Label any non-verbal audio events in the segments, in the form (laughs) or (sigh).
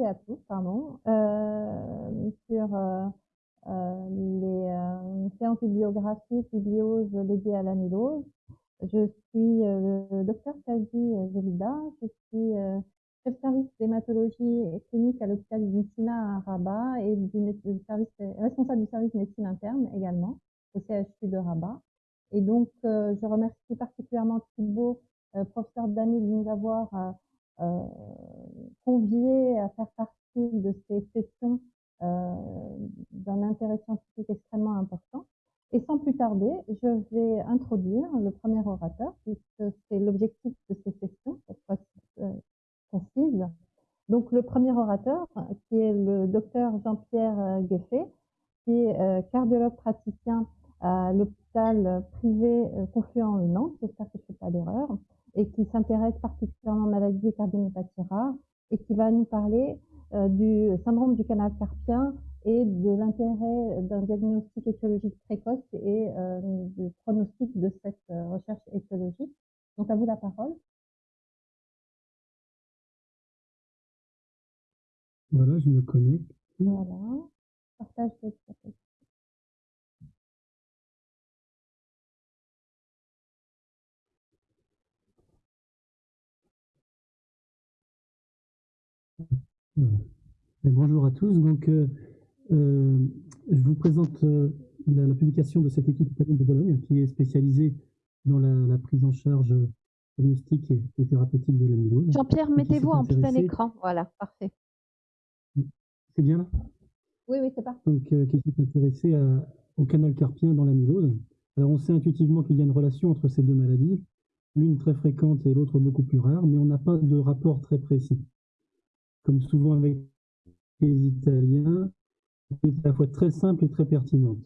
et à tous, pardon, euh, sur euh, euh, les séances bibliographiques, biblioses dédiées à l'amylose. Je suis le docteur Kazi Zelida, je suis chef service d'hématologie clinique à l'hôpital du Messina à Rabat et du, service, responsable du service médecine interne également au CHU de Rabat. Et donc, je remercie particulièrement Thibault, professeur d'année, de nous avoir conviés à faire partie de ces sessions euh, d'un intérêt scientifique extrêmement important. Et sans plus tarder, je vais introduire le premier orateur, puisque c'est l'objectif de ces sessions, cette fois euh, concise. Donc le premier orateur, qui est le docteur Jean-Pierre Gueffet, qui est cardiologue praticien à l'hôpital privé Confluent Nantes, j'espère que je ne fais pas d'erreur, et qui s'intéresse particulièrement aux maladies cardiomyopathies rares et qui va nous parler euh, du syndrome du canal carpien et de l'intérêt d'un diagnostic écologique précoce et euh, du pronostic de cette euh, recherche écologique. Donc à vous la parole. Voilà, je me connecte. Voilà. Partage de bonjour à tous. Donc, euh, euh, je vous présente euh, la, publication de cette équipe de Bologne qui est spécialisée dans la, prise en charge diagnostique et, thérapeutique de l'amylose. Jean-Pierre, mettez-vous en plein écran. Voilà, parfait. C'est bien là? Oui, oui, c'est parfait. Donc, qui s'est intéressé au canal carpien dans l'amylose. Alors, on sait intuitivement qu'il y a une relation entre ces deux maladies, l'une très fréquente et l'autre beaucoup plus rare, mais on n'a pas de rapport très précis comme souvent avec les Italiens, est à la fois très simple et très pertinente.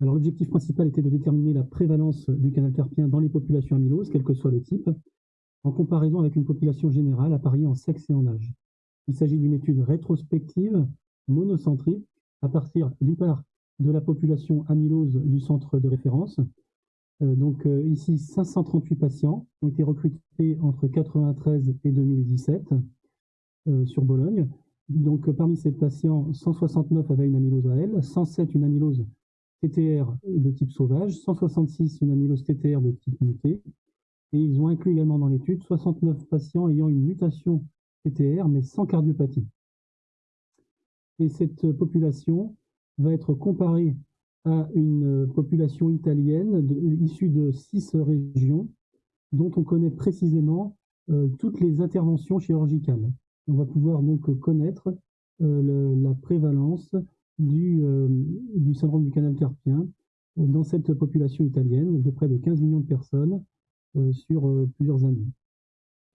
Alors l'objectif principal était de déterminer la prévalence du canal carpien dans les populations amyloses, quel que soit le type, en comparaison avec une population générale appariée en sexe et en âge. Il s'agit d'une étude rétrospective, monocentrique, à partir d'une part de la population amylose du centre de référence, donc euh, ici, 538 patients ont été recrutés entre 93 et 2017 euh, sur Bologne. Donc parmi ces patients, 169 avaient une amylose AL, 107 une amylose TTR de type sauvage, 166 une amylose TTR de type muté. Et ils ont inclus également dans l'étude 69 patients ayant une mutation TTR mais sans cardiopathie. Et cette population va être comparée à une euh, population italienne issue de six régions dont on connaît précisément euh, toutes les interventions chirurgicales. On va pouvoir donc connaître euh, la prévalence du, du, syndrome du canal carpien dans cette population italienne de près de 15 millions de personnes sur plusieurs années.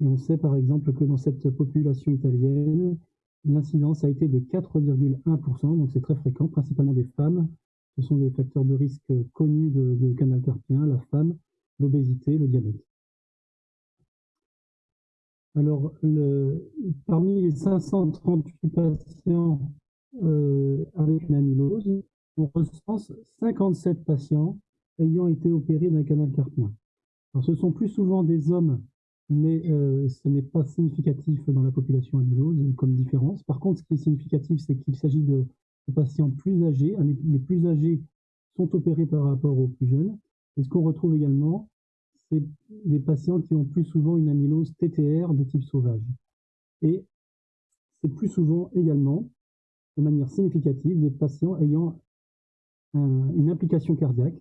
Et on sait par exemple que dans cette population italienne, l'incidence a été de 4,1%, donc c'est très fréquent, principalement des femmes, ce sont des facteurs de risque connus de, canal carpien, la femme, l'obésité, le diabète. Alors, parmi les 538 patients euh, avec une amylose, on recense 57 patients ayant été opérés d'un canal carpien. Alors, ce sont plus souvent des hommes, mais euh, ce n'est pas significatif dans la population amylose comme différence. Par contre, ce qui est significatif, c'est qu'il s'agit de les patients plus âgés. Les plus âgés sont opérés par rapport aux plus jeunes. Et ce qu'on retrouve également, c'est des patients qui ont plus souvent une amylose TTR de type sauvage. Et c'est plus souvent également, de manière significative, des patients ayant une implication cardiaque,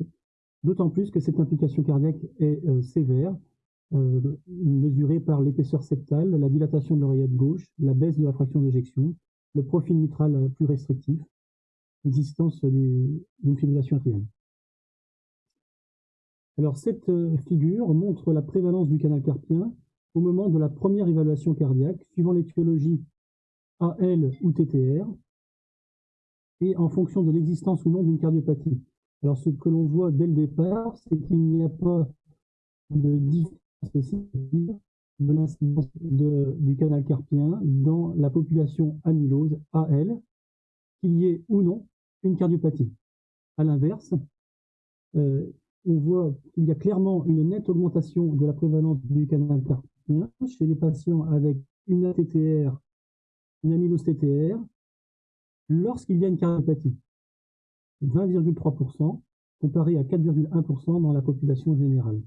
d'autant plus que cette implication cardiaque est euh, sévère, euh, mesurée par l'épaisseur septale, la dilatation de l'oreillette gauche, la baisse de la fraction d'éjection, le profil mitral plus restrictif, l'existence d'une fibrillation atriale. Alors cette euh, figure montre la prévalence du canal carpien au moment de la première évaluation cardiaque, suivant l'étiologie AL ou TTR, et en fonction de l'existence ou non d'une cardiopathie. Alors ce que l'on voit dès le départ, c'est qu'il n'y a pas de différence de l'incidence du canal carpien dans la population amylose AL, qu'il y ait ou non une cardiopathie. À l'inverse, euh, on voit qu'il y a clairement une nette augmentation de la prévalence du canal carpien chez les patients avec une ATTR, une amylose TTR, lorsqu'il y a une cardiopathie. 20,3% comparé à 4,1% dans la population générale.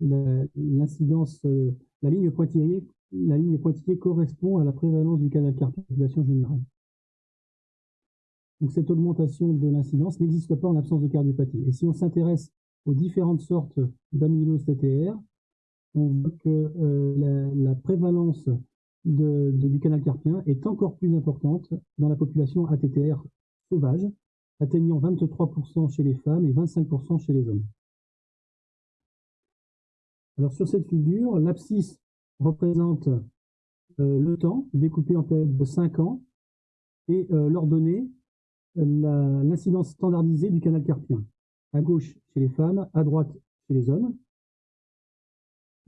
L'incidence, euh, la, ligne pointillée correspond à la prévalence du canal carpien population générale. Donc cette augmentation de l'incidence n'existe pas en l'absence de cardiopathie. Et si on s'intéresse aux différentes sortes d'amylose TTR, on voit que euh, la, prévalence du canal carpien est encore plus importante dans la population ATTR sauvage, atteignant 23% chez les femmes et 25% chez les hommes. Alors sur cette figure, l'abscisse représente euh, le temps découpé en période de 5 ans et euh, l'ordonnée l'incidence standardisée du canal carpien. À gauche chez les femmes, à droite chez les hommes.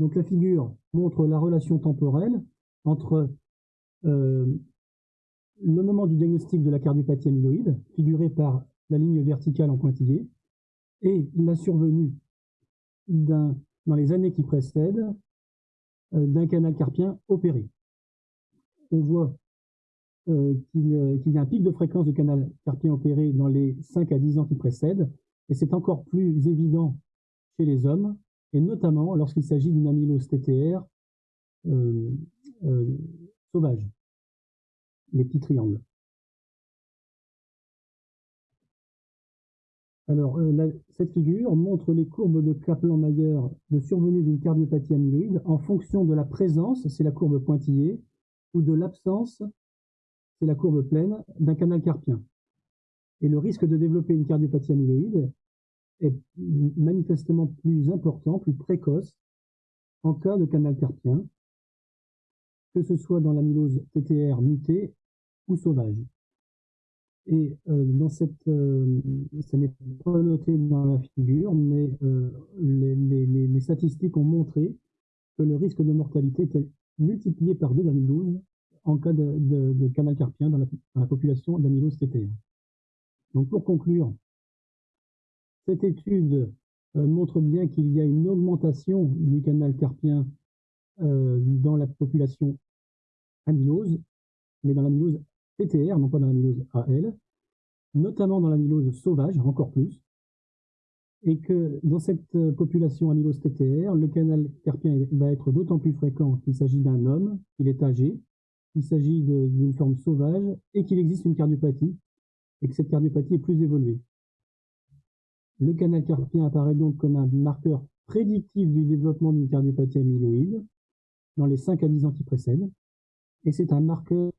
Donc la figure montre la relation temporelle entre euh, le moment du diagnostic de la cardiopathie amyloïde, figuré par la ligne verticale en pointillé, et la survenue dans les années qui précèdent euh, d'un canal carpien opéré. On voit euh, euh, qu'il y a un pic de fréquence de canal carpien opéré dans les 5 à 10 ans qui précèdent, et c'est encore plus évident chez les hommes, et notamment lorsqu'il s'agit d'une amylose TTR euh, sauvage, les petits triangles. Alors, cette figure montre les courbes de Kaplan-Meier de survenue d'une cardiopathie amyloïde en fonction de la présence, c'est la courbe pointillée, ou de l'absence, c'est la courbe pleine d'un canal carpien. Et le risque de développer une cardiopathie amyloïde est manifestement plus important, plus précoce en cas de canal carpien, que ce soit dans l'amylose TTR mutée ou sauvage. Et euh, dans cette, euh, ça n'est pas noté dans la figure, mais euh, les, statistiques ont montré que le risque de mortalité était multiplié par 2,12 en cas de, canal carpien dans la, population d'amylose. Donc pour conclure, cette étude euh, montre bien qu'il y a une augmentation du canal carpien dans la population amylose, mais dans l'amylose TTR, non pas dans l'amylose AL, notamment dans l'amylose sauvage, encore plus, et que dans cette euh, population amylose TTR, le canal carpien va être d'autant plus fréquent qu'il s'agit d'un homme, qu'il est âgé, qu'il s'agit d'une forme sauvage et qu'il existe une cardiopathie et que cette cardiopathie est plus évoluée. Le canal carpien apparaît donc comme un marqueur prédictif du développement d'une cardiopathie amyloïde dans les 5 à 10 ans qui précèdent et c'est un marqueur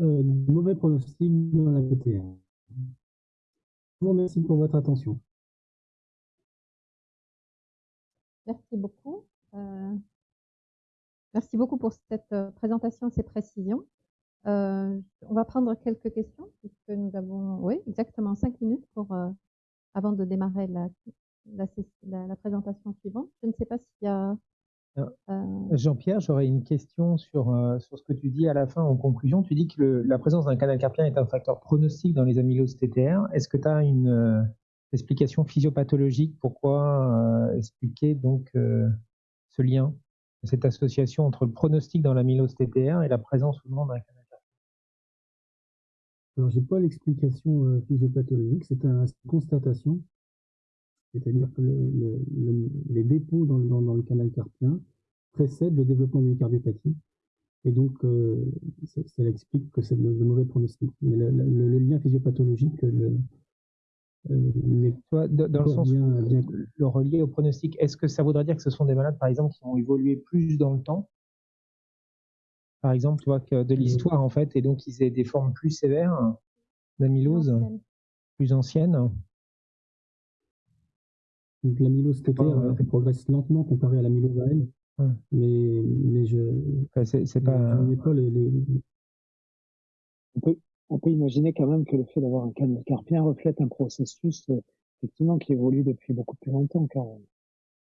euh, mauvais pronostic dans la PTR. Je vous remercie pour votre attention. Merci beaucoup. Euh, Merci beaucoup pour cette euh, présentation et ces précisions. Euh, on va prendre quelques questions puisque nous avons, oui, exactement cinq minutes pour avant de démarrer la, présentation suivante. Je ne sais pas s'il y a. Jean-Pierre, j'aurais une question sur, sur ce que tu dis à la fin en conclusion. Tu dis que la présence d'un canal carpien est un facteur pronostique dans les amyloses TTR. Est-ce que tu as une explication physiopathologique Pourquoi expliquer donc ce lien cette association entre le pronostic dans l'amylose TTR et la présence ou non d'un canal Alors, j'ai pas l'explication euh, physiopathologique, c'est une constatation. C'est-à-dire que les dépôts dans le, canal carpien précèdent le développement d'une cardiopathie. Et donc, euh, ça, explique que c'est de, mauvais pronostic. Mais le, lien physiopathologique, euh, euh, dans le sens le relier au pronostic, est-ce que ça voudrait dire que ce sont des malades, par exemple, qui ont évolué plus dans le temps? Par exemple, tu vois, que de l'histoire, en fait, et donc ils aient des formes plus sévères d'amylose, plus anciennes donc l'amylose TTR euh, progresse lentement comparé à l'amylose AL. Mais, mais je c'est pas... pas les, on peut imaginer quand même que le fait d'avoir un canal carpien reflète un processus euh, effectivement qui évolue depuis beaucoup plus longtemps quand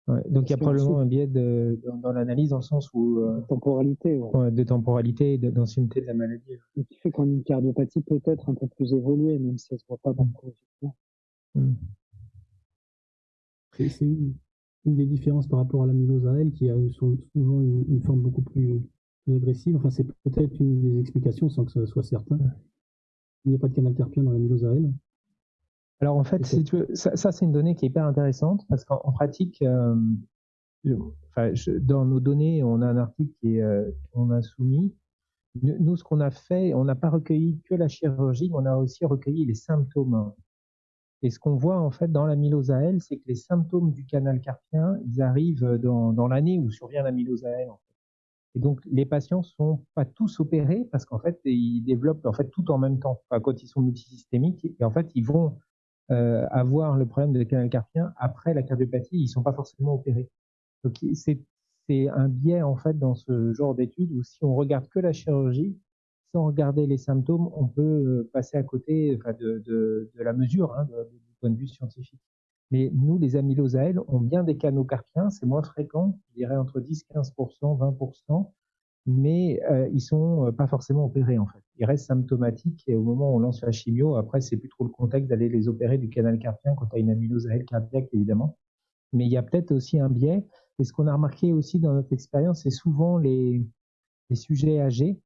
même. donc il y a probablement un biais de, dans, l'analyse dans le sens où euh, de temporalité, de temporalité et d'ancienneté de la maladie. Ce qui fait qu'on a une cardiopathie peut-être un peu plus évoluée, même si elle ne se voit pas dans le mmh. C'est une, des différences par rapport à l'amylose AL qui a souvent une, forme beaucoup plus plus agressive. Enfin, c'est peut-être une des explications sans que ce soit certain. Il n'y a pas de canal carpien dans l'amylose elle. Alors en fait, si tu veux, ça, c'est une donnée qui est hyper intéressante parce qu'en pratique, euh, enfin, dans nos données, on a un article euh, qu'on a soumis. Nous, ce qu'on a fait, on n'a pas recueilli que la chirurgie, mais on a aussi recueilli les symptômes. Et ce qu'on voit en fait dans l'amylose elle, c'est que les symptômes du canal carpien, ils arrivent dans, dans l'année où survient l'amylose elle. En fait. Et donc les patients sont pas tous opérés parce qu'en fait ils développent en fait tout en même temps. Enfin, quand ils sont multisystémiques, et en fait ils vont euh, avoir le problème de canal carpien après la cardiopathie, ils sont pas forcément opérés. Donc c'est c'est un biais en fait dans ce genre d'études où si on regarde que la chirurgie, sans regarder les symptômes, on peut euh, passer à côté de, la mesure hein, du point de vue scientifique. Mais nous, les amyloses à elles, ont bien des canaux carpiens, c'est moins fréquent, je dirais entre 10, 15%, 20%, mais euh, ils sont euh, pas forcément opérés en fait. Ils restent symptomatiques et au moment où on lance la chimio, après c'est plus trop le contexte d'aller les opérer du canal carpien quand tu as une amylose à cardiaque évidemment. Mais il y a peut-être aussi un biais et ce qu'on a remarqué aussi dans notre expérience, c'est souvent les, sujets âgés,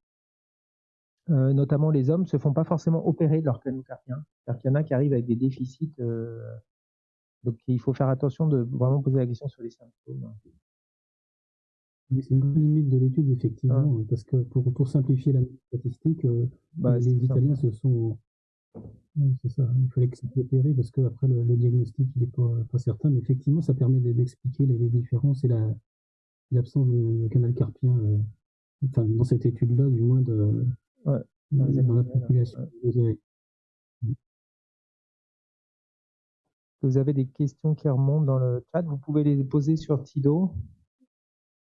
euh, notamment les hommes, se font pas forcément opérer de leur canaux carpien. C'est-à-dire qu'il y en a qui arrivent avec des déficits. Euh, donc il faut faire attention de vraiment poser la question sur les symptômes. c'est une limite de l'étude, effectivement, parce que pour, pour simplifier la statistique, euh, bah, les Italiens se sont c'est ça. Il fallait que ça soit opéré parce que après le, diagnostic il n'est pas, certain, mais effectivement ça permet d'expliquer les, différences et l'absence de, canal carpien. Euh, enfin dans cette étude-là, du moins de dans, la population. Vous avez des questions qui remontent dans le chat, vous pouvez les poser sur Tido.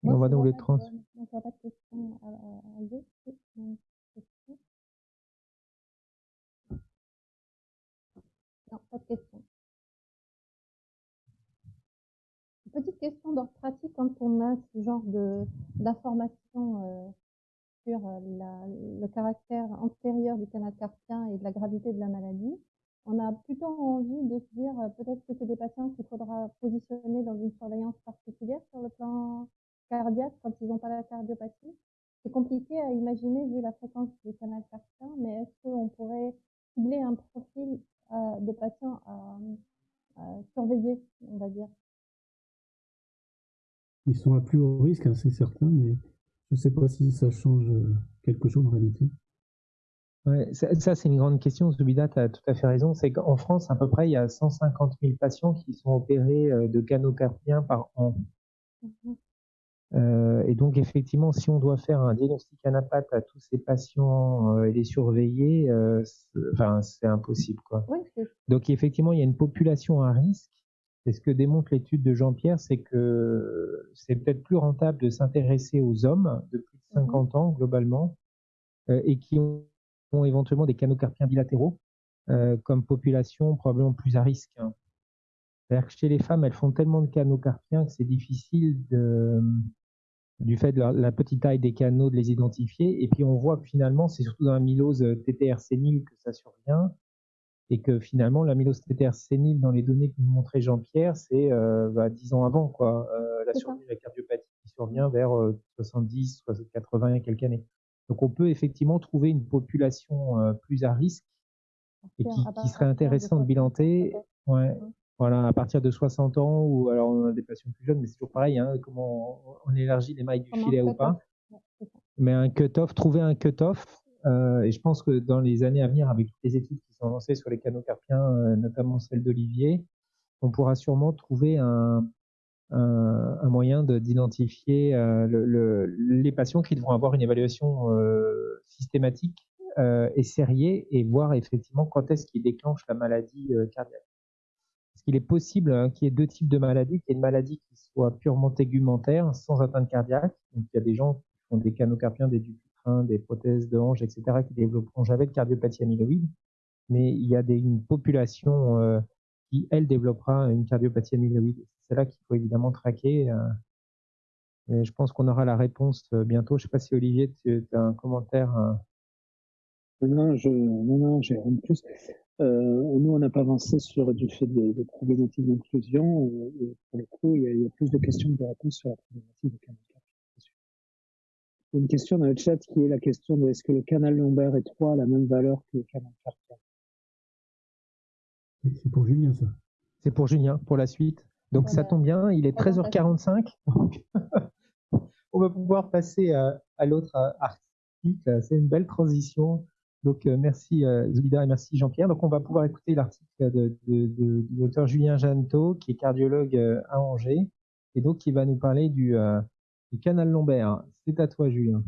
on va nous les transmettre. Non, pas de question. Petite question d'ordre pratique quand on a ce genre de d'informations euh, sur euh, le caractère antérieur du canal carpien et de la gravité de la maladie. On a plutôt envie de se dire euh, peut-être que c'est des patients qu'il faudra positionner dans une surveillance particulière sur le plan cardiaque quand ils n'ont pas la cardiopathie. C'est compliqué à imaginer vu la fréquence du canal carpien, mais est-ce qu'on pourrait cibler un profil euh, de patients à, surveiller, on va dire? Ils sont à plus haut risque, hein, c'est certain, mais je ne sais pas si ça change euh, quelque chose en réalité. Ouais, ça, c'est une grande question. Zubida, tu as tout à fait raison. C'est qu'en France, à peu près, il y a 150 000 patients qui sont opérés euh, de canaux carpiens par an. Mhm. Euh, et donc effectivement, si on doit faire un diagnostic anapathe à tous ces patients euh, et les surveiller, euh, enfin c'est impossible quoi. donc effectivement, il y a une population à risque. Et ce que démontre l'étude de Jean-Pierre, c'est que c'est peut-être plus rentable de s'intéresser aux hommes de plus de 50 mhm. ans globalement et qui ont, éventuellement des canaux carpiens bilatéraux comme population probablement plus à risque. Hein. C'est-à-dire que chez les femmes, elles font tellement de canaux carpiens que c'est difficile de, du fait de la, petite taille des canaux, de les identifier. Et puis on voit que finalement, c'est surtout dans la mylose euh, TTR sénile que ça survient. Et que finalement, la mylose TTR sénile, dans les données que nous montrait Jean-Pierre, c'est euh, bah, 10 ans avant, quoi. Euh, la survie de la cardiopathie qui survient vers 70, 80 et quelques années. Donc on peut effectivement trouver une population plus à risque et qui, qui serait intéressant de bilanter. Ouais. Voilà, à partir de 60 ans, ou alors on a des patients plus jeunes, mais c'est toujours pareil, hein, comment on, élargit les mailles du filet ou pas. Mais un cut-off, trouver un cut-off, euh, et je pense que dans les années à venir, avec toutes les études qui sont lancées sur les canaux carpiens, euh, notamment celle d'Olivier, on pourra sûrement trouver un, moyen d'identifier euh, le, les patients qui devront avoir une évaluation systématique et sériée et voir effectivement quand est-ce qu'ils déclenche la maladie cardiaque qu'il est possible hein, qu'il y ait deux types de maladies, qu'il y ait une maladie qui soit purement tégumentaire, sans atteinte cardiaque. Donc, il y a des gens qui ont des canaux carpiens, des des prothèses de hanche, etc., qui développeront jamais de cardiopathie amyloïde. Mais il y a une population euh, qui, elle, développera une cardiopathie amyloïde. C'est là qu'il faut évidemment traquer. Euh, je pense qu'on aura la réponse euh, bientôt. Je ne sais pas si Olivier, tu as un commentaire. Non, non, j'ai rien de plus. Nous, on n'a pas avancé sur du fait des, problématiques d'inclusion. Pour le coup, il y, a, il y, a, plus de questions que de réponses sur la problématique de une question dans le chat qui est la question de est-ce que le canal lombaire étroit a la même valeur que le canal carpien? C'est pour Julien, ça. C'est pour Julien, pour la suite. Donc ça tombe bien, il est 13h45. (laughs) on va pouvoir passer à, à l'autre article. C'est une belle transition. Donc merci Zulida et merci Jean-Pierre. Donc on va pouvoir écouter l'article de, de, docteur Julien Janto, qui est cardiologue à Angers, et donc qui va nous parler du, du canal lombaire. C'est à toi, Julien.